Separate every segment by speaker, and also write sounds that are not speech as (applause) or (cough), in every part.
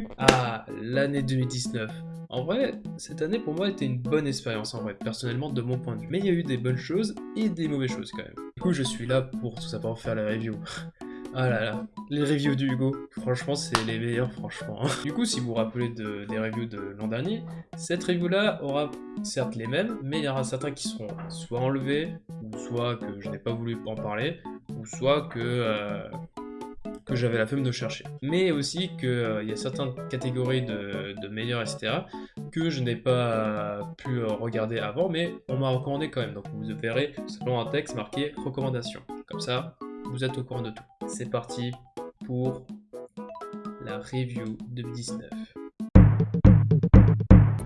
Speaker 1: plus. Ah, l'année 2019. En vrai, cette année pour moi était une bonne expérience en vrai, personnellement de mon point de vue. Mais il y a eu des bonnes choses et des mauvaises choses quand même. Du coup, je suis là pour tout simplement faire la review. (laughs) Ah là là, les reviews du Hugo, franchement c'est les meilleurs franchement. (laughs) Du coup si vous vous rappelez des reviews de l'an dernier, cette review là aura certes les mêmes, mais il y aura certains qui seront soit enlevés, ou soit que je n'ai pas voulu en parler, ou soit que, euh, que j'avais la flemme de chercher. Mais aussi qu'il euh, y a certaines catégories de, de meilleurs etc que je n'ai pas pu regarder avant, mais on m'a recommandé quand même. Donc vous verrez selon un texte marqué recommandation. Comme ça, vous êtes au courant de tout. C'est parti pour la review 2019.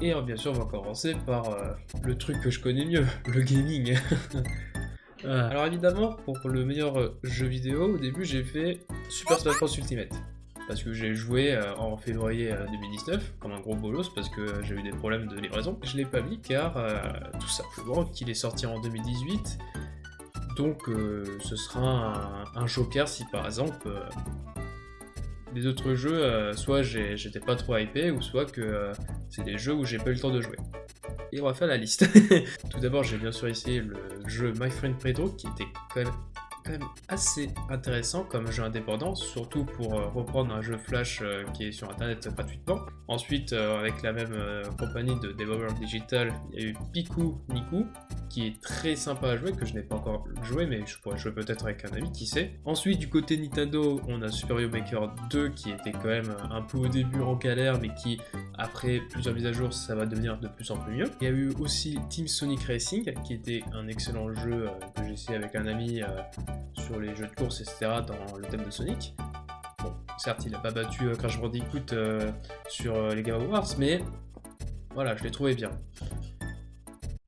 Speaker 1: Et euh, bien sûr, on va commencer par euh, le truc que je connais mieux, (laughs) le gaming. (laughs) Euh, alors évidemment, pour le meilleur jeu vidéo, au début j'ai fait Super Smash Bros Ultimate. Parce que j'ai joué en février 2019, comme un gros bolos, parce que j'ai eu des problèmes de livraison. Je l'ai pas mis car, tout simplement, qu'il est sorti en 2018, donc euh, ce sera un, joker si par exemple euh, les autres jeux, euh, soit j'étais pas trop hypé, ou soit que c'est des jeux où j'ai pas eu le temps de jouer. Et on va faire la liste. (laughs) Tout d'abord, j'ai bien sûr essayé le jeu My Friend Pedro, qui était quand même quand même assez intéressant comme jeu indépendant, surtout pour euh, reprendre un jeu Flash euh, qui est sur internet gratuitement. Ensuite, euh, avec la même compagnie de Devolver Digital, il y a eu Piku Niku, qui est très sympa à jouer, que je n'ai pas encore joué, mais je pourrais jouer peut-être avec un ami, qui sait. Ensuite, du côté Nintendo, on a Super Mario Maker 2, qui était quand même un peu au début en galère, mais qui, après plusieurs mises à jour, ça va devenir de plus en plus mieux. Il y a eu aussi Team Sonic Racing, qui était un excellent jeu que j'ai essayé avec un ami sur les jeux de course, etc. dans le thème de Sonic. Bon, certes, il n'a pas battu euh, Crash Bandicoot euh, sur euh, les Game Awards, mais voilà, je l'ai trouvé bien.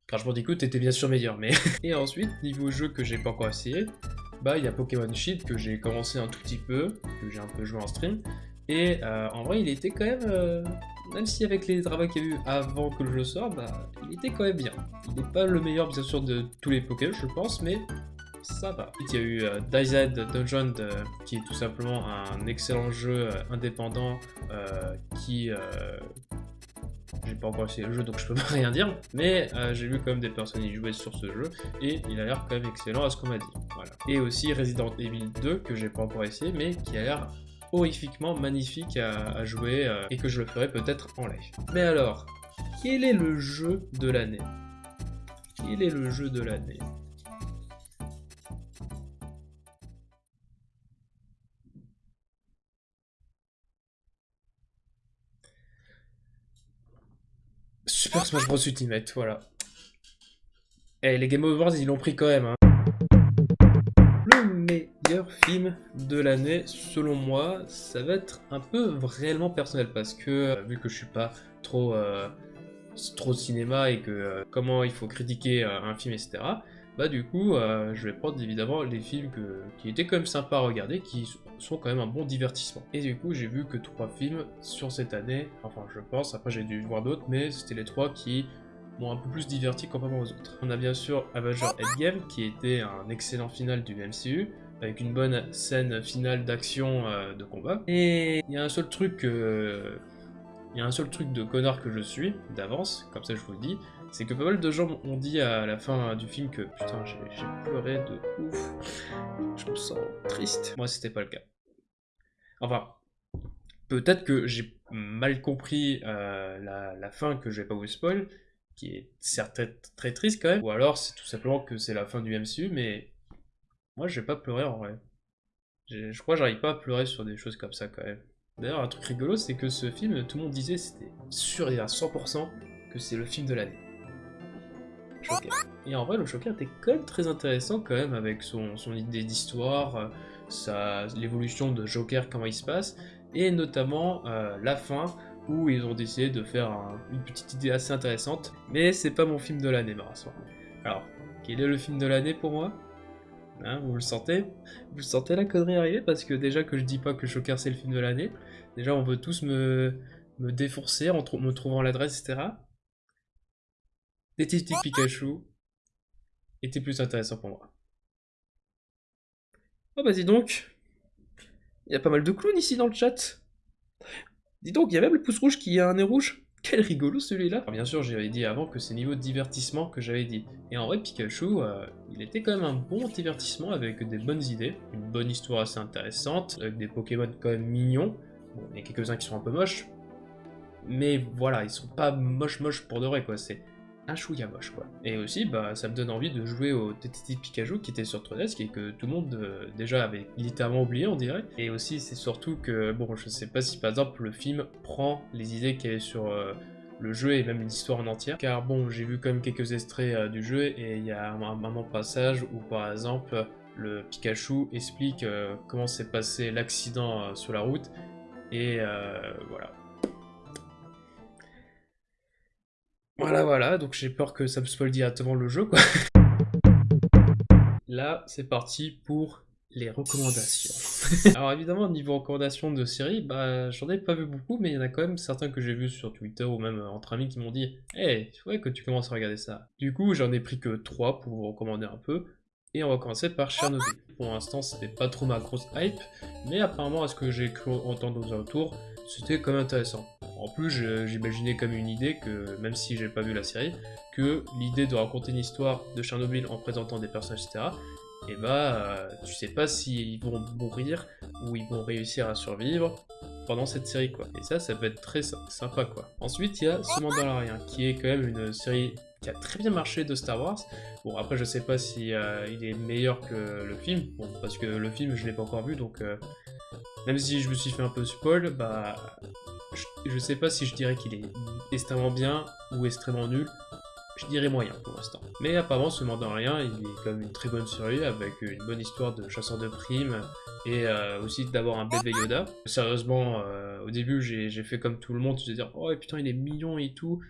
Speaker 1: Crash Bandicoot était bien sûr meilleur, mais... (laughs) Et ensuite, niveau jeu que j'ai pas encore essayé, bah il y a Pokémon Shield que j'ai commencé un tout petit peu, que j'ai un peu joué en stream, et en vrai il était quand même, même si avec les travaux qu'il y a eu avant que le jeu sorte, bah il était quand même bien. Il n'est pas le meilleur bien sûr de tous les Pokémon je pense, mais ça va. Il y a eu euh, DayZ Dungeon qui est tout simplement un excellent jeu euh, indépendant euh, qui j'ai pas encore essayé le jeu donc je peux (laughs) pas rien dire, mais j'ai vu quand même des personnes y jouer sur ce jeu et il a l'air quand même excellent à ce qu'on m'a dit. Et aussi Resident Evil 2 que j'ai pas encore essayé mais qui a l'air horrifiquement magnifique à, jouer et que je le ferai peut-être en live. Mais alors, quel est le jeu de l'année? Quel est le jeu de l'année? Super Smash Bros Ultimate, voilà. Et eh, les Game Awards, ils l'ont pris quand même. Hein. Le meilleur film de l'année, selon moi, ça va être un peu réellement personnel parce que, euh, vu que je suis pas trop, euh, trop cinéma et que euh, comment il faut critiquer un film, etc., bah du coup, je vais prendre évidemment les films qui étaient quand même sympas à regarder, qui sont quand même un bon divertissement. Et du coup, j'ai vu que trois films sur cette année, enfin je pense, après j'ai dû voir d'autres, mais c'était les trois qui m'ont un peu plus diverti comparé aux autres. On a bien sûr Avenger Endgame, qui était un excellent final du MCU, avec une bonne scène finale d'action euh, de combat. Et il y a un seul truc euh, il y a un seul truc de connard que je suis, d'avance, comme ça je vous le dis, c'est que pas mal de gens ont dit à la fin du film que putain j'ai pleuré de ouf, je me sens triste. Moi c'était pas le cas. Enfin, peut-être que j'ai mal compris euh, la, fin que je vais pas vous spoil, qui est certes très, triste quand même, ou alors c'est tout simplement que c'est la fin du MCU, mais moi je vais pas pleurer en vrai. Je crois que j'arrive pas à pleurer sur des choses comme ça quand même. D'ailleurs, un truc rigolo, c'est que ce film, tout le monde disait, c'était sûr et à 100% que c'est le film de l'année. Et en vrai, le Joker était quand même très intéressant quand même avec son, idée d'histoire, euh, l'évolution de Joker, comment il se passe, et notamment euh, la fin où ils ont décidé de faire une petite idée assez intéressante. Mais c'est pas mon film de l'année, Marassoir. Alors, quel est le film de l'année pour moi? Hein, Vous le sentez? Vous sentez la connerie arriver? Parce que déjà que je dis pas que Joker c'est le film de l'année, déjà on veut tous me, me défoncer en me trouvant l'adresse, etc. Détective Pikachu était plus intéressant pour moi. Oh bah dis donc, il y a pas mal de clowns ici dans le chat. Dis donc, il y a même le pouce rouge qui a un nez rouge quel rigolo celui-là Bien sûr, j'avais dit avant que c'est niveau divertissement que j'avais dit. Et en vrai, Pikachu, euh, il était quand même un bon divertissement avec des bonnes idées, une bonne histoire assez intéressante, avec des Pokémon quand même mignons. Bon, il y a quelques-uns qui sont un peu moches, mais voilà, ils sont pas moches moches pour de vrai, quoi. C'est un chouïa moche, quoi. Et aussi, bah, ça me donne envie de jouer au TTT Pikachu qui était sur 3DS et que tout le monde euh, déjà avait littéralement oublié, on dirait. Et aussi, c'est surtout que, bon, je sais pas si par exemple le film prend les idées qu'il y avait sur euh, le jeu et même l'histoire en entière. Car bon, j'ai vu quand même quelques extraits euh, du jeu et il y a un, moment passage où par exemple le Pikachu explique comment s'est passé l'accident sur la route et voilà. Voilà, voilà, donc j'ai peur que ça me spoil directement le jeu, quoi. Là, c'est parti pour les recommandations. Alors évidemment, niveau recommandations de séries, bah j'en ai pas vu beaucoup, mais il y en a quand même certains que j'ai vus sur Twitter ou même entre amis qui m'ont dit « Hey, il faudrait que tu commences à regarder ça ». Du coup, j'en ai pris que 3 pour vous recommander un peu, et on va commencer par Chernobyl. Pour l'instant, c'était pas trop ma grosse hype, mais apparemment, à ce que j'ai cru entendre aux alentours, c'était quand même intéressant. En plus, j'imaginais comme une idée que, même si j'ai pas vu la série, que l'idée de raconter une histoire de Chernobyl en présentant des personnages, etc., et bah, tu sais pas s'ils vont mourir ou ils vont réussir à survivre pendant cette série, quoi. Et ça, ça peut être très sympa, quoi. Ensuite, il y a Ce Mandalorian, qui est quand même une série qui a très bien marché de Star Wars. Bon, après, je sais pas si euh, il est meilleur que le film, parce que le film, je l'ai pas encore vu, donc euh, même si je me suis fait un peu spoil, bah, je, sais pas si je dirais qu'il est extrêmement bien ou extrêmement nul. Je dirais moyen pour l'instant. Mais apparemment, ce rien, il est quand même une très bonne série avec une bonne histoire de chasseur de primes et euh, aussi d'avoir un bébé Yoda. Sérieusement, au début, j'ai fait comme tout le monde, je dire, oh putain, il est mignon et tout.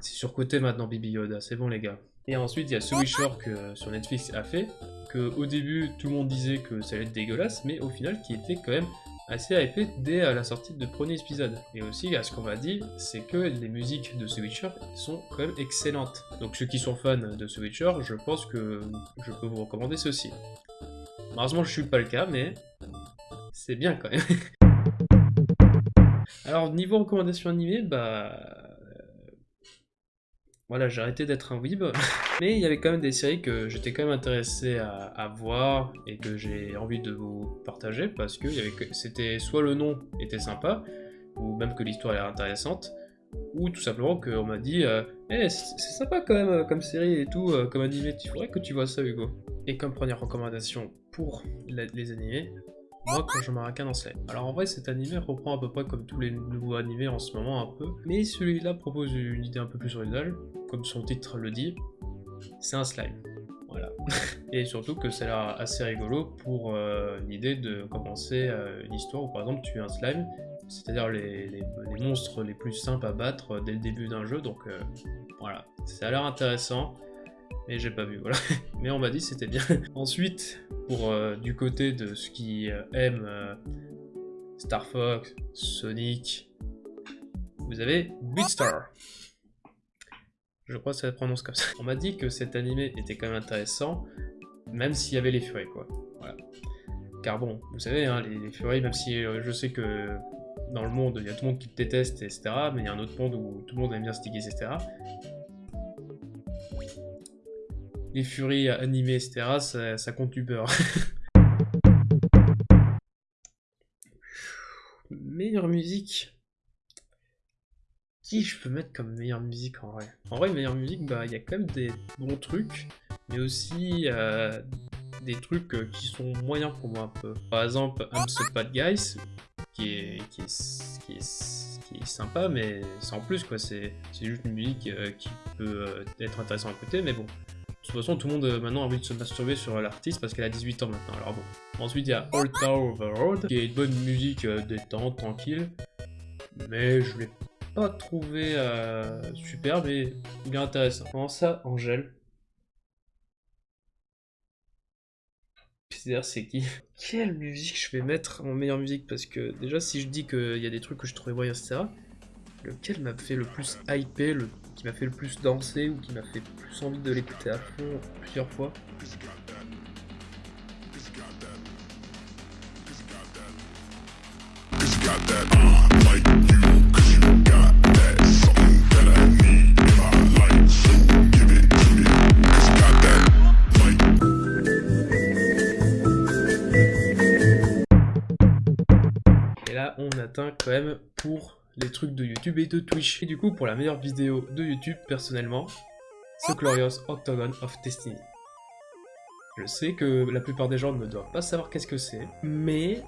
Speaker 1: C'est surcoté maintenant, Baby Yoda, c'est bon les gars. Et ensuite, il y a Witcher que sur Netflix a fait, que au début, tout le monde disait que ça allait être dégueulasse, mais au final, qui était quand même assez hypé dès la sortie de premier épisode. Et aussi, à ce qu'on m'a dit, c'est que les musiques de The Witcher sont quand même excellentes. Donc ceux qui sont fans de The Witcher, je pense que je peux vous recommander ceci. Malheureusement, je suis pas le cas, mais c'est bien quand même. (laughs) Alors, niveau recommandation animée, bah voilà, j'ai arrêté d'être un weeb. Mais il y avait quand même des séries que j'étais quand même intéressé à, voir et que j'ai envie de vous partager parce que c'était soit le nom était sympa, ou même que l'histoire est intéressante, ou tout simplement qu'on m'a dit euh, Eh, c'est sympa quand même comme série et tout, euh, comme animé, tu faudrait que tu vois ça Hugo. Et comme première recommandation pour les animés, moi quand je m'arrête dans slime. Alors en vrai cet animé reprend à peu près comme tous les nouveaux animés en ce moment un peu, mais celui-là propose une idée un peu plus originale, comme son titre le dit, c'est un slime. Voilà. (laughs) Et surtout que ça a l'air assez rigolo pour euh, l'idée de commencer euh, une histoire où par exemple tu es un slime, c'est-à-dire les, monstres les plus simples à battre dès le début d'un jeu, donc euh, voilà. Ça a l'air intéressant mais j'ai pas vu, voilà. (laughs) mais on m'a dit c'était bien. (laughs) Ensuite, pour euh, du côté de ceux qui euh, aiment euh, Star Fox, Sonic, vous avez Beatstar. Je crois que ça se prononce comme ça. (laughs) On m'a dit que cet animé était quand même intéressant, même s'il y avait les furies, quoi. Voilà. Car bon, vous savez, hein, les, les, furies, même si je sais que dans le monde, il y a tout le monde qui te déteste, etc., mais il y a un autre monde où tout le monde aime bien sticker, etc., les furies animées, etc., ça, compte du beurre. (laughs) meilleure musique Qui je peux mettre comme meilleure musique en vrai? En vrai, meilleure musique, bah il y a quand même des bons trucs, mais aussi euh, des trucs euh, qui sont moyens pour moi un peu. Par exemple, I'm So Bad Guys, qui est, qui est, qui est, sympa, mais sans plus quoi, c'est juste une musique euh, qui peut être intéressante à écouter, mais bon, de toute façon, tout le monde euh, maintenant a envie de se masturber sur l'artiste parce qu'elle a 18 ans maintenant. Alors bon. Ensuite, il y a Old Town of the Road, qui est une bonne musique euh, détente, tranquille. Mais je l'ai pas trouvé euh, super, mais bien intéressant. Comment ça, Angèle? C'est qui? Quelle musique je vais mettre en meilleure musique? Parce que déjà, si je dis qu'il y a des trucs que je trouvais moyens, etc., lequel m'a fait le plus hyper, le qui m'a fait le plus danser ou qui m'a fait plus envie de l'écouter à fond plusieurs fois? Et là, on atteint quand même pour les trucs de YouTube et de Twitch. Et du coup, pour la meilleure vidéo de YouTube, personnellement, The Glorious Octagon of Destiny. Je sais que la plupart des gens ne doivent pas savoir qu'est-ce que c'est, mais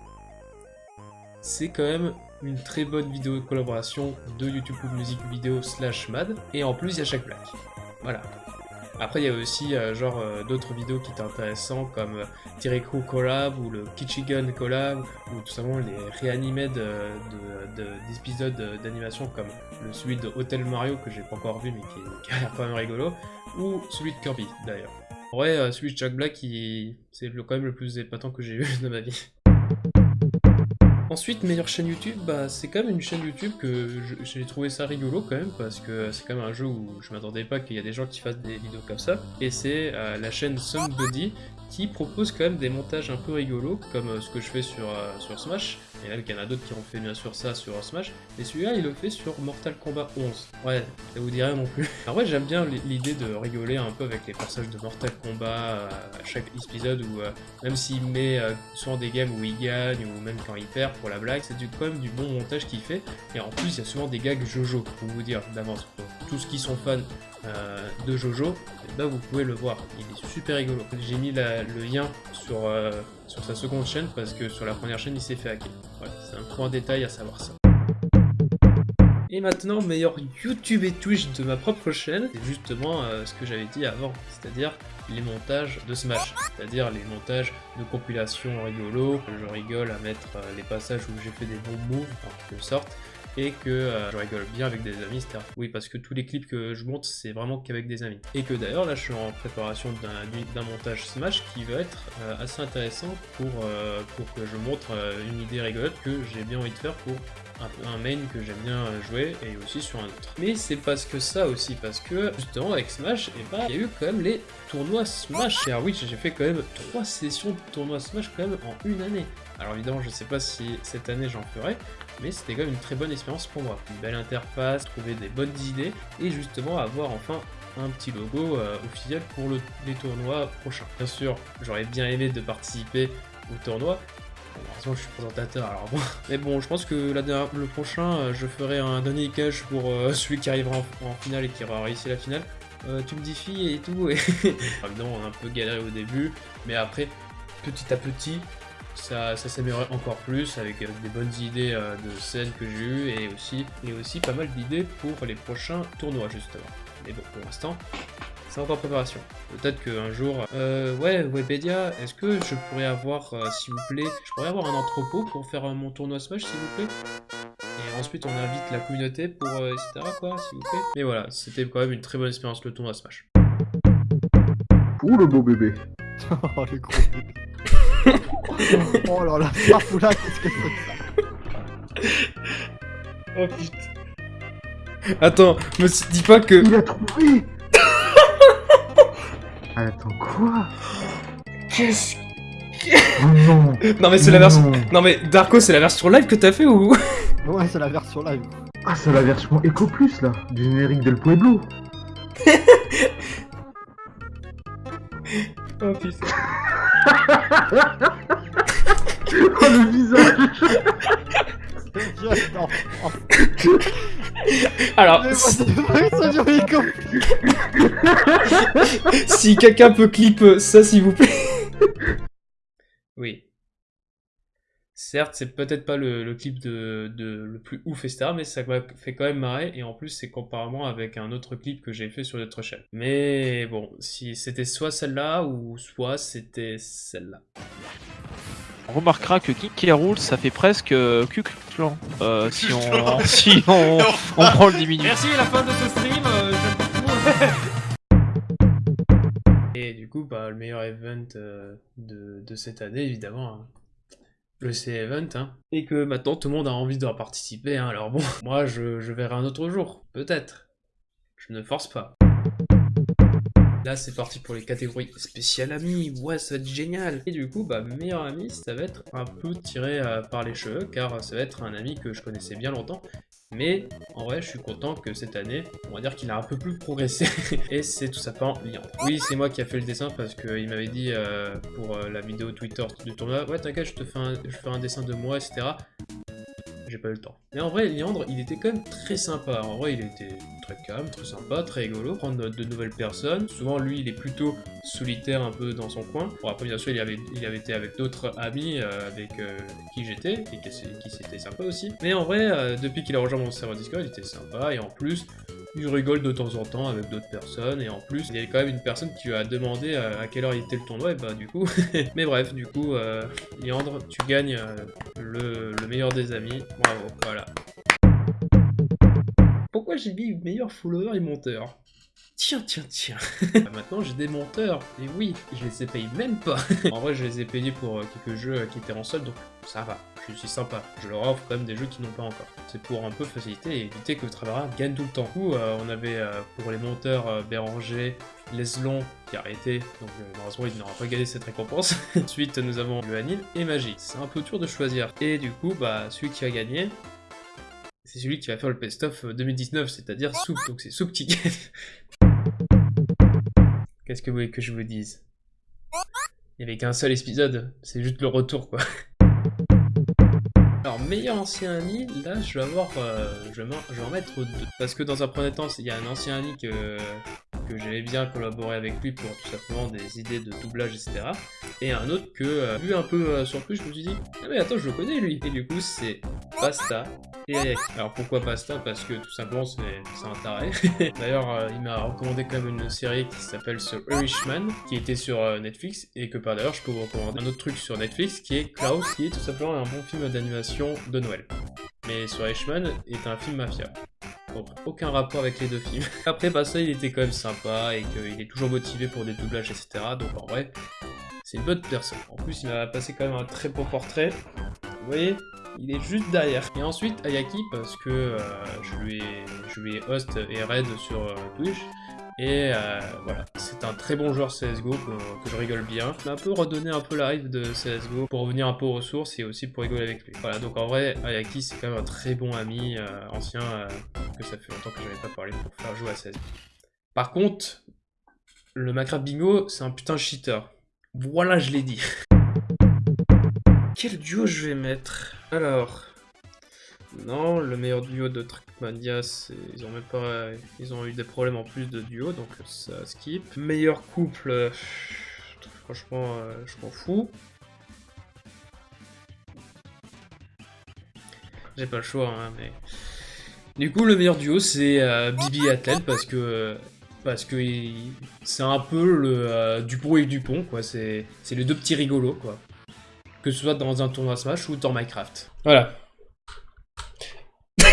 Speaker 1: c'est quand même une très bonne vidéo de collaboration de YouTube Music Video slash Mad, et en plus il y a chaque blague. Voilà. Après il y a aussi euh, genre euh, d'autres vidéos qui étaient intéressantes comme euh, collab ou le Kichigun collab ou tout simplement les reanimed d'épisodes de, de, d'animation comme le celui de Hotel Mario que j'ai pas encore vu mais qui, a l'air quand même rigolo ou celui de Kirby d'ailleurs. En vrai, euh, celui de Jack Black, c'est quand même le plus épatant que j'ai (laughs) eu de ma vie. Ensuite, meilleure chaîne YouTube, bah, c'est quand même une chaîne YouTube que j'ai trouvé ça rigolo quand même, parce que c'est quand même un jeu où je m'attendais pas qu'il y a des gens qui fassent des vidéos comme ça. Et c'est euh, la chaîne Somebody qui propose quand même des montages un peu rigolos, comme euh, ce que je fais sur, euh, sur Smash. Et là, il y en a d'autres qui ont fait bien sûr ça sur Smash. Et celui-là, il le fait sur Mortal Kombat 11. Ouais, ça vous dirait non plus. (laughs) Alors ouais, j'aime bien l'idée de rigoler un peu avec les personnages de Mortal Kombat euh, à chaque épisode, où même s'il met souvent des games où il gagne, ou même quand il perd pour la blague, c'est quand même du bon montage qu'il fait. Et en plus, il y a souvent des gags Jojo, pour vous dire d'avance. Tous ceux qui sont fans euh, de Jojo, bah vous pouvez le voir, il est super rigolo. J'ai mis la, le lien sur, euh, sur sa seconde chaîne parce que sur la première chaîne il s'est fait hacker. Voilà, c'est un point détail à savoir ça. Et maintenant, meilleur YouTube et Twitch de ma propre chaîne, c'est justement euh, ce que j'avais dit avant, c'est-à-dire les montages de Smash, c'est-à-dire les montages de compilation rigolo, je rigole à mettre euh, les passages où j'ai fait des bons moves, en quelque sorte, et que euh, je rigole bien avec des amis, etc. Oui, parce que tous les clips que je monte, c'est vraiment qu'avec des amis. Et que d'ailleurs, là, je suis en préparation d'un montage Smash qui va être euh, assez intéressant pour, euh, pour que je montre une idée rigolote que j'ai bien envie de faire pour un, main que j'aime bien jouer et aussi sur un autre. Mais c'est parce que ça aussi, parce que justement avec Smash, eh ben, il y a eu quand même les tournois Smash. Et oui, j'ai fait quand même trois sessions de tournois Smash quand même en une année. Alors évidemment, je sais pas si cette année j'en ferai, mais c'était quand même une très bonne expérience pour moi. Une belle interface, trouver des bonnes idées, et justement avoir enfin un petit logo euh, officiel pour les tournois prochains. Bien sûr, j'aurais bien aimé de participer au tournoi, Bon, je suis présentateur, alors bon. (laughs) Mais bon, je pense que le prochain, euh, je ferai un dernier cache pour euh, (laughs) celui qui arrivera en, finale et qui aura réussi la finale. tu me dis fille et tout, et... (laughs) Évidemment, on a un peu galéré au début, mais après, petit à petit, ça, ça s'améliorait encore plus avec, des bonnes idées euh, de scènes que j'ai eues et aussi, et aussi pas mal d'idées pour les prochains tournois justement. Mais bon, pour l'instant, c'est encore préparation. Peut-être qu'un jour... Euh, ouais, Webedia, est-ce que je pourrais avoir, euh, s'il vous plaît, je pourrais avoir un entrepôt pour faire mon tournoi Smash, s'il vous plaît? Et ensuite, on invite la communauté pour... etc. quoi, s'il vous plaît. Mais voilà, c'était quand même une très bonne expérience, le tournoi Smash.
Speaker 2: Ouh, le beau bébé (laughs)
Speaker 3: Oh, le gros bébé oh là là, Farfoula, qu'est-ce que c'est que ça
Speaker 1: Oh putain. Attends, me dis pas que...
Speaker 2: Il a trouvé (laughs) Attends, quoi
Speaker 1: Qu'est-ce
Speaker 2: oh non
Speaker 1: Non mais c'est la version... Non mais Darko, c'est la version live que t'as fait ou...
Speaker 3: Ouais, c'est la version live.
Speaker 2: Ah, c'est la version Echo Plus, là, du générique d'El Pueblo (laughs)
Speaker 1: Oh putain. (laughs)
Speaker 2: oh le visage
Speaker 1: Alors, si quelqu'un peut clip ça s'il vous plaît. Oui. Certes, c'est peut-être pas le, clip de, le plus ouf, etc., mais ça fait quand même marrer, et en plus, c'est comparément avec un autre clip que j'ai fait sur notre chaîne. Mais bon, si c'était soit celle-là, ou soit c'était celle-là.
Speaker 4: On remarquera que King Roule, ça fait presque euh, Clan, euh, si on, (laughs) si on, on prend le diminutif.
Speaker 1: Merci, la fin de ce stream, euh, (laughs) Et du coup, bah, le meilleur event euh, de, de, cette année, évidemment, hein le C-Event, hein, et que maintenant tout le monde a envie de participer, hein, alors bon, (laughs) moi je, verrai un autre jour, peut-être. Je ne force pas. Là, c'est parti pour les catégories spéciales amis. Ouais, ça va être génial. Et du coup, bah, meilleur ami, ça va être un peu tiré euh, par les cheveux, car ça va être un ami que je connaissais bien longtemps. Mais en vrai, je suis content que cette année, on va dire qu'il a un peu plus progressé. (laughs) et c'est tout simplement Liandre. Oui, c'est moi qui a fait le dessin parce qu'il m'avait dit euh, pour euh, la vidéo Twitter du tournoi, ouais t'inquiète, je te fais un dessin de moi, etc j'ai pas eu le temps. Mais en vrai, Liandre, il était quand même très sympa. En vrai, il était très calme, très sympa, très rigolo. Prendre de nouvelles personnes. Souvent, lui, il est plutôt solitaire un peu dans son coin. Bon, après, bien sûr, il avait, il avait été avec d'autres amis euh, avec euh, qui j'étais et qui, qui c'était sympa aussi. Mais en vrai, euh, depuis qu'il a rejoint mon serveur Discord, il était sympa. Et en plus, il rigole de temps en temps avec d'autres personnes, et en plus, il y a quand même une personne qui lui a demandé à quelle heure il était le tournoi, et bah du coup... (laughs) Mais bref, du coup, Liandre, tu gagnes le meilleur des amis, bravo, voilà. Pourquoi j'ai mis meilleur follower et monteur Tiens, tiens, tiens. Maintenant, j'ai des monteurs. Et oui, je les ai payés même pas. (laughs) en vrai, je les ai payés pour euh, quelques jeux qui étaient en solde, donc ça va. Je suis sympa. Je leur offre quand même des jeux qui n'ont pas encore. C'est pour un peu faciliter et éviter que travailleur gagne tout le temps. Du coup, euh, on avait euh, pour les monteurs Béranger, Leslon qui a arrêté, donc malheureusement il n'aura pas gagné cette récompense. (laughs) Ensuite nous avons le Anil et Magie. C'est un peu dur de choisir. Et du coup, bah celui qui a gagné, c'est celui qui va faire le best-of 2019, c'est-à-dire Soup, donc c'est Soup qui gagne. (laughs) Qu'est-ce que vous voulez que je vous dise? Il n'y avait qu'un seul épisode, c'est juste le retour quoi. Alors, meilleur ancien ami, là je vais avoir. Euh, je, vais en mettre deux. Parce que dans un premier temps, il y a un ancien ami que, que j'aimais bien collaborer avec lui pour tout simplement des idées de doublage, etc. Et un autre que, euh, vu un peu euh, sur plus, je me suis dit, ah mais attends, je le connais lui. Et du coup, c'est Basta alors pourquoi Pasta? Parce que tout simplement c'est un taré. (laughs) D'ailleurs euh, il m'a recommandé quand même une série qui s'appelle The Irishman, qui était sur euh, Netflix, et que par d'ailleurs je peux vous recommander un autre truc sur Netflix qui est Klaus, qui est tout simplement un bon film d'animation de Noël. Mais The Irishman est un film mafia. Donc aucun rapport avec les deux films. (laughs) Après Pasta il était quand même sympa et qu'il est toujours motivé pour des doublages etc. Donc en vrai c'est une bonne personne. En plus il m'a passé quand même un très beau portrait. Vous voyez il est juste derrière. Et ensuite Ayaki parce que euh, je, lui ai, je lui host et raid sur euh, Twitch. Et euh, voilà, c'est un très bon joueur CSGO que, je rigole bien. Il m'a un peu redonné un peu la rive de CSGO pour revenir un peu aux ressources et aussi pour rigoler avec lui. Voilà, donc en vrai, Ayaki c'est quand même un très bon ami ancien que ça fait longtemps que j'avais pas parlé pour faire jouer à CSGO. Par contre, le Minecraft Bingo, c'est un putain cheater. Voilà, je l'ai dit. Quel duo je vais mettre? Alors... Non, le meilleur duo de Trackmania, ils ont même pas... Ils ont eu des problèmes en plus de duo, donc ça skip. Meilleur couple... Franchement, euh, je m'en fous. J'ai pas le choix, hein, mais... Du coup, le meilleur duo, c'est euh, Bibi et Atlel, parce que... parce que c'est un peu le euh, Dupont et Dupont, quoi. C'est les deux petits rigolos, quoi que ce soit dans un tournoi Smash ou dans Minecraft. Voilà. (laughs)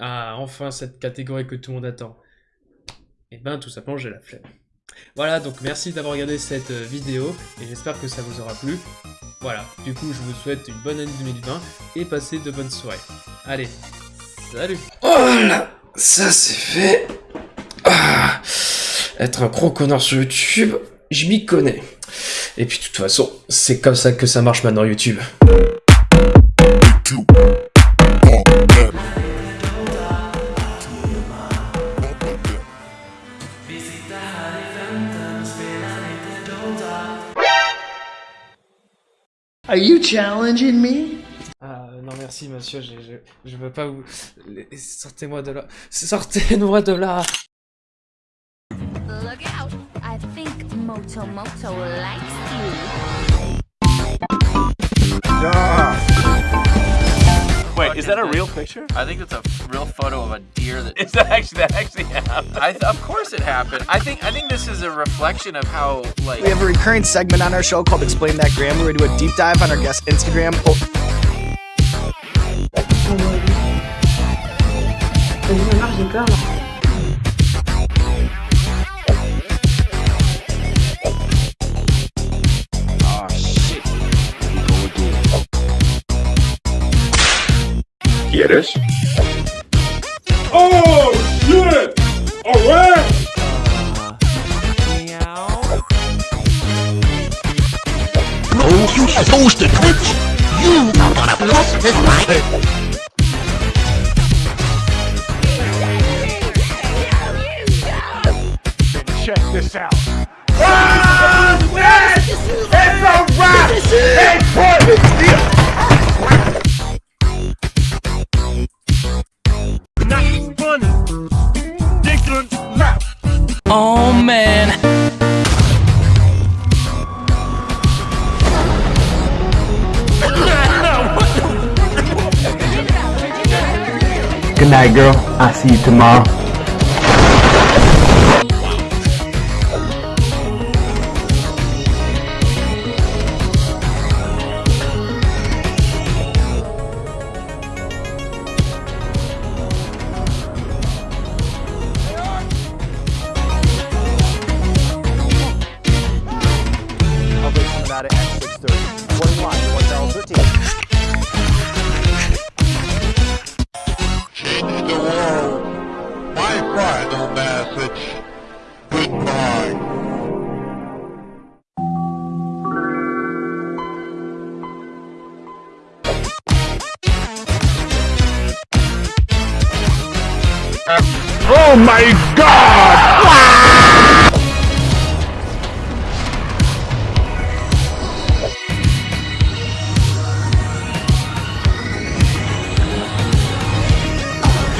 Speaker 1: ah, enfin cette catégorie que tout le monde attend. Et eh ben tout simplement j'ai la flemme. Voilà, donc merci d'avoir regardé cette euh, vidéo, et j'espère que ça vous aura plu. Voilà, du coup je vous souhaite une bonne année 2020, et passez de bonnes soirées. Allez, salut Voilà ça c'est fait. Ah, être un gros connard sur YouTube, je m'y connais. Et puis de toute façon, c'est comme ça que ça marche maintenant YouTube.
Speaker 3: Are you challenging me?
Speaker 1: non merci monsieur, je, je, je veux pas vous... Sortez-moi de là. Sortez-moi de là Look out. I think Moto Moto likes you.
Speaker 5: Wait, is that a real picture? I think it's a real photo of a deer that is that actually that actually happened. I, of course it happened. I think I think this is a reflection of how like
Speaker 3: we have a recurring segment on our show called Explain That Gram where we do a deep dive on our guest Instagram. j'ai
Speaker 6: quieres? ¡Oh, shit! Alright.
Speaker 7: No, you supposed to twitch. You are gonna lost this fight!
Speaker 3: Check this out.
Speaker 8: Ah, yes!
Speaker 2: It's a wrap! It's perfect! Night, girl. I'll see you tomorrow.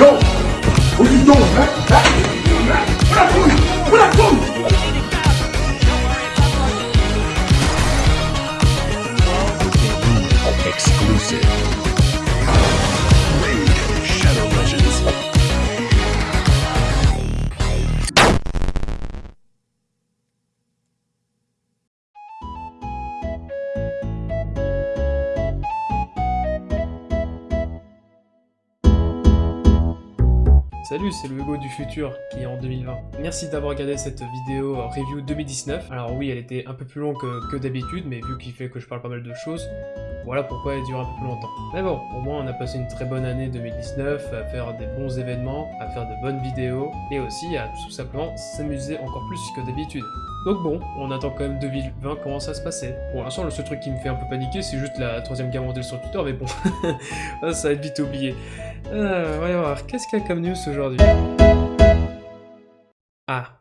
Speaker 6: Yo! What you doing, man? What
Speaker 1: c'est le Hugo du futur qui est en 2020. Merci d'avoir regardé cette vidéo euh, review 2019. Alors oui, elle était un peu plus longue que, que d'habitude, mais vu qu'il fait que je parle pas mal de choses, voilà pourquoi elle dure un peu plus longtemps. Mais bon, au moins on a passé une très bonne année 2019 à faire des bons événements, à faire de bonnes vidéos, et aussi à tout simplement s'amuser encore plus que d'habitude. Donc bon, on attend quand même 2020 comment ça se passer. Pour l'instant, le seul truc qui me fait un peu paniquer, c'est juste la troisième guerre mondiale sur Twitter, mais bon, (laughs) ça va être vite oublié. Euh, voyons voir, qu'est-ce qu'il y a comme news aujourd'hui? Ah.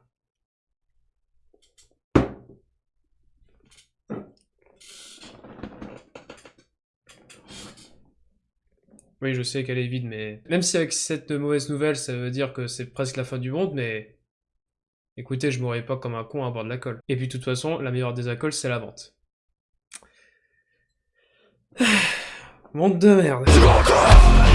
Speaker 1: Oui, je sais qu'elle est vide, mais... Même si avec cette mauvaise nouvelle, ça veut dire que c'est presque la fin du monde, mais... Écoutez, je mourrai pas comme un con à boire de la. Et puis de toute façon, la meilleure des alcools, c'est la vente. (sighs) Monde de merde.